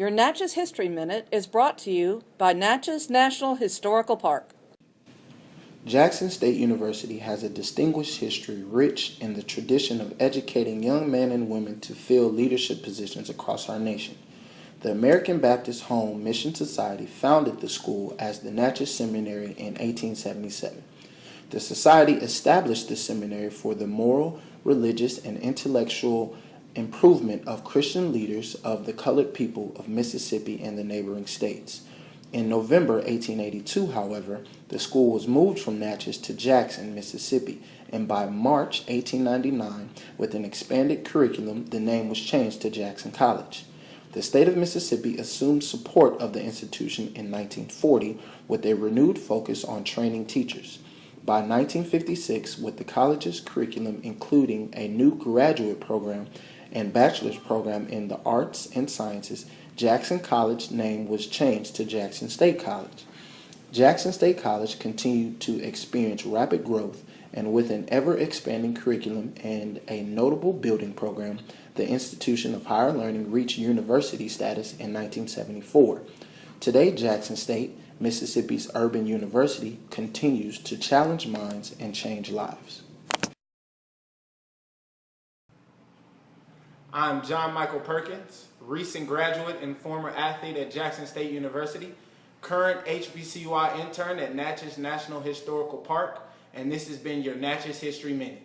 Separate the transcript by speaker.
Speaker 1: Your Natchez History Minute is brought to you by Natchez National Historical Park.
Speaker 2: Jackson State University has a distinguished history rich in the tradition of educating young men and women to fill leadership positions across our nation. The American Baptist Home Mission Society founded the school as the Natchez Seminary in 1877. The society established the seminary for the moral, religious, and intellectual improvement of Christian leaders of the colored people of Mississippi and the neighboring states. In November 1882, however, the school was moved from Natchez to Jackson, Mississippi, and by March 1899, with an expanded curriculum, the name was changed to Jackson College. The state of Mississippi assumed support of the institution in 1940 with a renewed focus on training teachers. By 1956, with the college's curriculum including a new graduate program and bachelor's program in the arts and sciences, Jackson College name was changed to Jackson State College. Jackson State College continued to experience rapid growth and with an ever-expanding curriculum and a notable building program, the institution of higher learning reached university status in 1974. Today, Jackson State, Mississippi's urban university, continues to challenge minds and change lives.
Speaker 3: I'm John Michael Perkins, recent graduate and former athlete at Jackson State University, current HBCUI intern at Natchez National Historical Park, and this has been your Natchez History Minute.